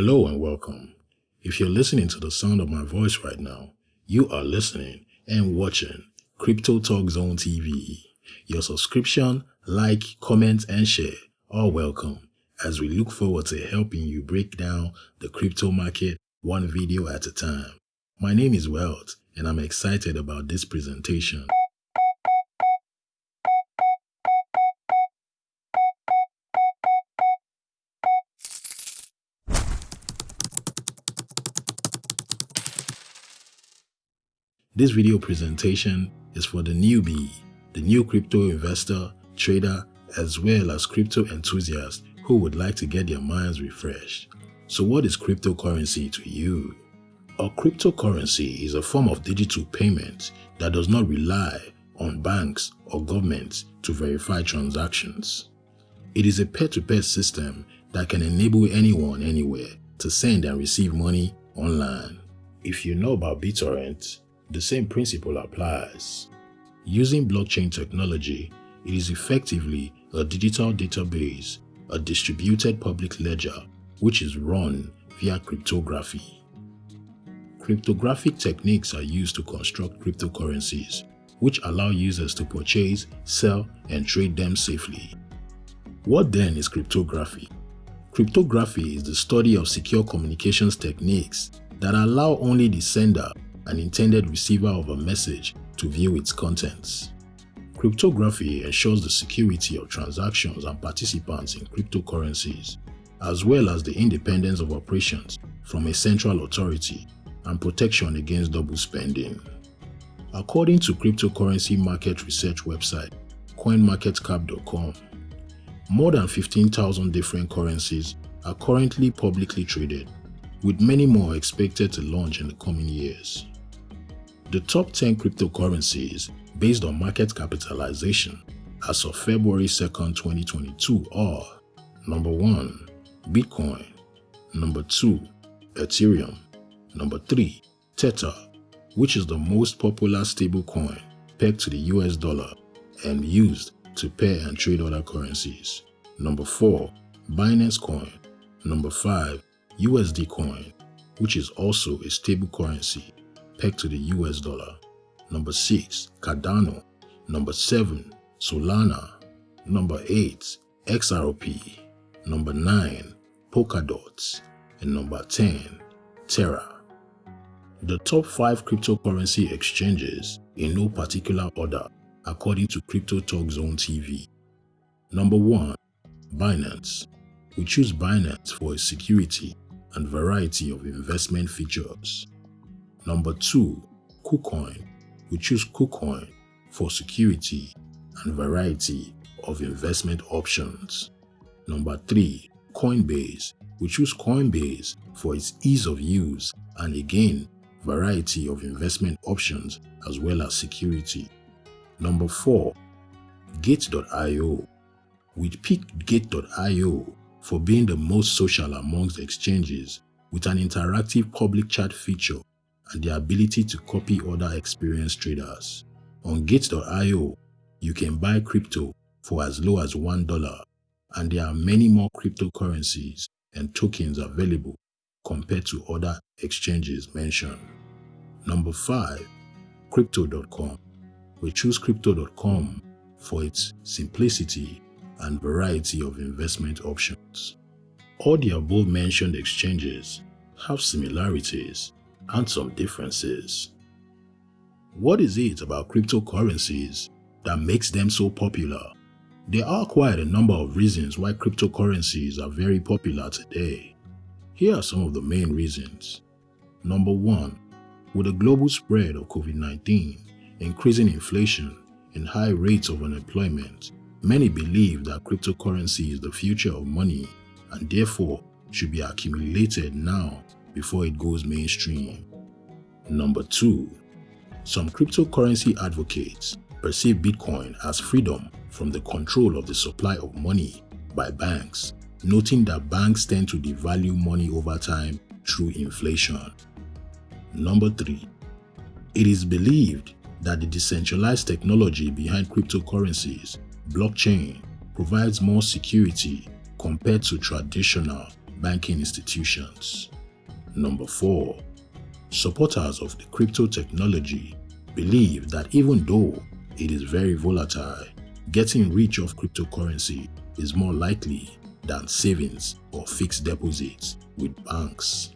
Hello and welcome. If you're listening to the sound of my voice right now, you are listening and watching Crypto Talk Zone TV. Your subscription, like, comment, and share are welcome as we look forward to helping you break down the crypto market one video at a time. My name is Welt and I'm excited about this presentation. This video presentation is for the newbie, the new crypto investor, trader, as well as crypto enthusiast who would like to get their minds refreshed. So what is cryptocurrency to you? A cryptocurrency is a form of digital payment that does not rely on banks or governments to verify transactions. It is a peer-to-peer -peer system that can enable anyone anywhere to send and receive money online. If you know about BitTorrent, the same principle applies. Using blockchain technology, it is effectively a digital database, a distributed public ledger, which is run via cryptography. Cryptographic techniques are used to construct cryptocurrencies, which allow users to purchase, sell, and trade them safely. What then is cryptography? Cryptography is the study of secure communications techniques that allow only the sender and intended receiver of a message to view its contents. Cryptography ensures the security of transactions and participants in cryptocurrencies, as well as the independence of operations from a central authority and protection against double spending. According to cryptocurrency market research website coinmarketcap.com, more than 15,000 different currencies are currently publicly traded, with many more expected to launch in the coming years. The top 10 cryptocurrencies based on market capitalization as of February 2, 2022 are Number 1. Bitcoin Number 2. Ethereum Number 3. Tether, which is the most popular stablecoin pegged to the US dollar and used to pay and trade other currencies. Number 4. Binance Coin Number 5. USD Coin, which is also a stable currency pegged to the US dollar. Number 6, Cardano. Number 7, Solana. Number 8, XRP. Number 9, Polkadot. And number 10, Terra. The top 5 cryptocurrency exchanges in no particular order according to Crypto Talk Zone TV. Number 1. Binance. We choose Binance for its security and variety of investment features. Number 2. KuCoin. We choose KuCoin for security and variety of investment options. Number 3. Coinbase. We choose Coinbase for its ease of use and again, variety of investment options as well as security. Number 4. Gate.io. We picked Gate.io for being the most social amongst exchanges with an interactive public chat feature and the ability to copy other experienced traders. On Gate.io, you can buy crypto for as low as $1 and there are many more cryptocurrencies and tokens available compared to other exchanges mentioned. Number 5. Crypto.com We choose Crypto.com for its simplicity and variety of investment options. All the above mentioned exchanges have similarities and some differences. What is it about cryptocurrencies that makes them so popular? There are quite a number of reasons why cryptocurrencies are very popular today. Here are some of the main reasons. Number 1. With the global spread of COVID-19, increasing inflation, and high rates of unemployment, many believe that cryptocurrency is the future of money and therefore should be accumulated now before it goes mainstream. Number 2. Some cryptocurrency advocates perceive Bitcoin as freedom from the control of the supply of money by banks, noting that banks tend to devalue money over time through inflation. Number 3. It is believed that the decentralized technology behind cryptocurrencies, blockchain, provides more security compared to traditional banking institutions. Number 4. Supporters of the crypto technology believe that even though it is very volatile, getting rich off cryptocurrency is more likely than savings or fixed deposits with banks.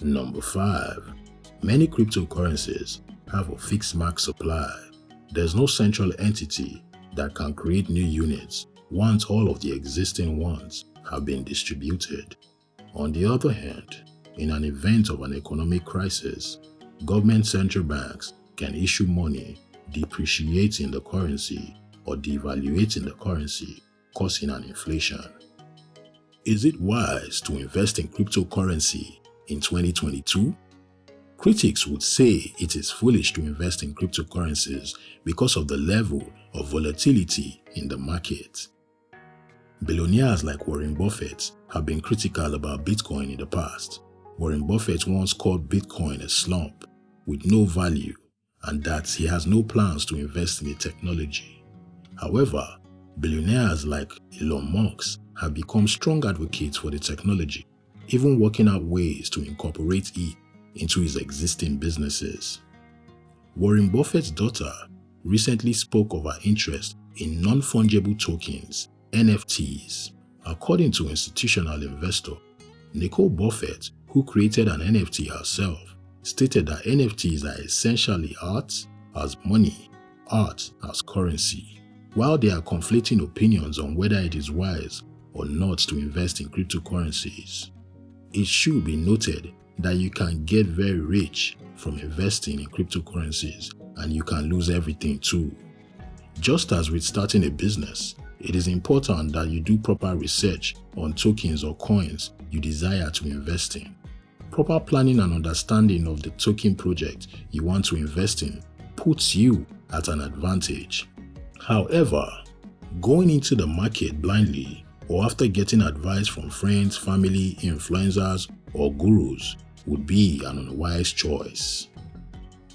Number 5. Many cryptocurrencies have a fixed max supply. There's no central entity that can create new units once all of the existing ones have been distributed. On the other hand, in an event of an economic crisis, government central banks can issue money depreciating the currency or devaluating the currency, causing an inflation. Is it wise to invest in cryptocurrency in 2022? Critics would say it is foolish to invest in cryptocurrencies because of the level of volatility in the market. Billionaires like Warren Buffett have been critical about Bitcoin in the past. Warren Buffett once called Bitcoin a slump with no value and that he has no plans to invest in the technology. However, billionaires like Elon Musk have become strong advocates for the technology, even working out ways to incorporate it into his existing businesses. Warren Buffett's daughter recently spoke of her interest in non-fungible tokens, NFTs. According to institutional investor Nicole Buffett, who created an NFT herself, stated that NFTs are essentially art as money, art as currency. While there are conflicting opinions on whether it is wise or not to invest in cryptocurrencies, it should be noted that you can get very rich from investing in cryptocurrencies and you can lose everything too. Just as with starting a business, it is important that you do proper research on tokens or coins you desire to invest in. Proper planning and understanding of the token project you want to invest in puts you at an advantage. However, going into the market blindly or after getting advice from friends, family, influencers, or gurus would be an unwise choice.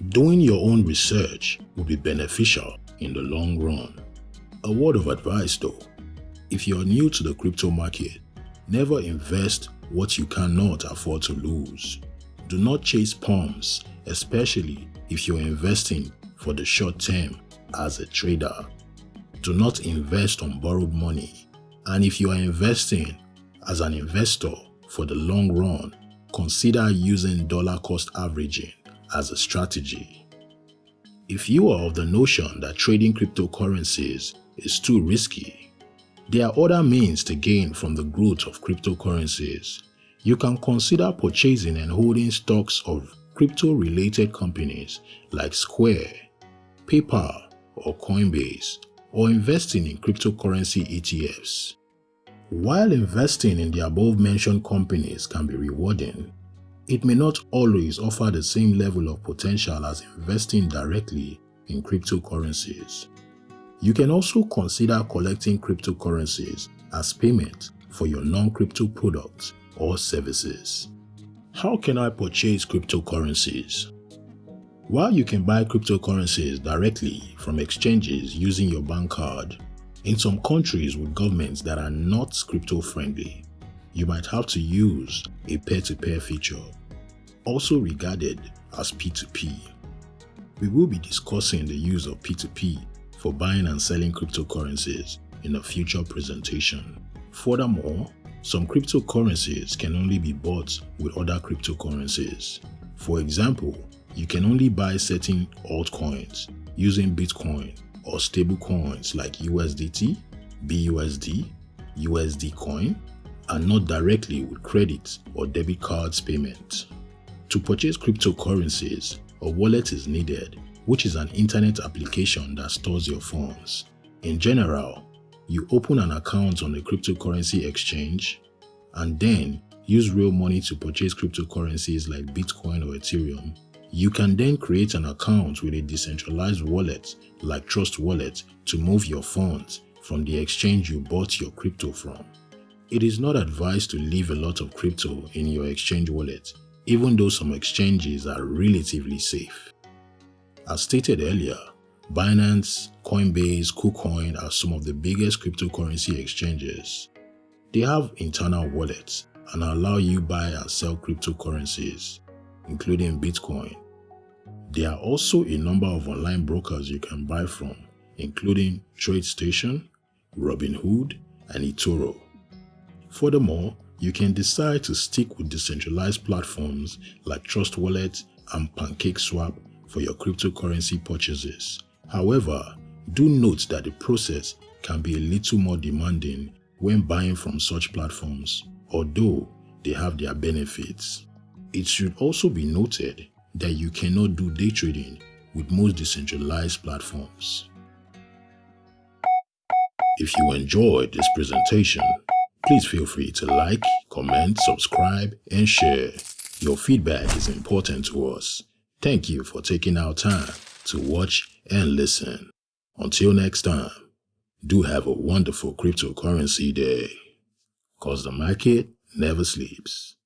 Doing your own research would be beneficial in the long run. A word of advice though, if you're new to the crypto market, never invest what you cannot afford to lose. Do not chase pumps, especially if you're investing for the short term as a trader. Do not invest on borrowed money. And if you are investing as an investor for the long run, consider using dollar cost averaging as a strategy. If you are of the notion that trading cryptocurrencies is too risky, there are other means to gain from the growth of cryptocurrencies. You can consider purchasing and holding stocks of crypto-related companies like Square, PayPal, or Coinbase, or investing in cryptocurrency ETFs. While investing in the above-mentioned companies can be rewarding, it may not always offer the same level of potential as investing directly in cryptocurrencies. You can also consider collecting cryptocurrencies as payment for your non-crypto products or services. How can I purchase cryptocurrencies? While you can buy cryptocurrencies directly from exchanges using your bank card, in some countries with governments that are not crypto friendly, you might have to use a peer-to-peer -peer feature, also regarded as P2P. We will be discussing the use of P2P for buying and selling cryptocurrencies in a future presentation. Furthermore, some cryptocurrencies can only be bought with other cryptocurrencies. For example, you can only buy certain altcoins using Bitcoin or stable coins like USDT, BUSD, USD coin, and not directly with credit or debit cards payment. To purchase cryptocurrencies, a wallet is needed, which is an internet application that stores your funds. In general, you open an account on a cryptocurrency exchange and then use real money to purchase cryptocurrencies like Bitcoin or Ethereum you can then create an account with a decentralized wallet like Trust Wallet to move your funds from the exchange you bought your crypto from. It is not advised to leave a lot of crypto in your exchange wallet, even though some exchanges are relatively safe. As stated earlier, Binance, Coinbase, KuCoin are some of the biggest cryptocurrency exchanges. They have internal wallets and allow you to buy and sell cryptocurrencies, including Bitcoin. There are also a number of online brokers you can buy from, including TradeStation, Robinhood, and eToro. Furthermore, you can decide to stick with decentralized platforms like Trust Wallet and PancakeSwap for your cryptocurrency purchases. However, do note that the process can be a little more demanding when buying from such platforms, although they have their benefits. It should also be noted that you cannot do day trading with most decentralized platforms. If you enjoyed this presentation, please feel free to like, comment, subscribe, and share. Your feedback is important to us. Thank you for taking our time to watch and listen. Until next time, do have a wonderful cryptocurrency day. Cause the market never sleeps.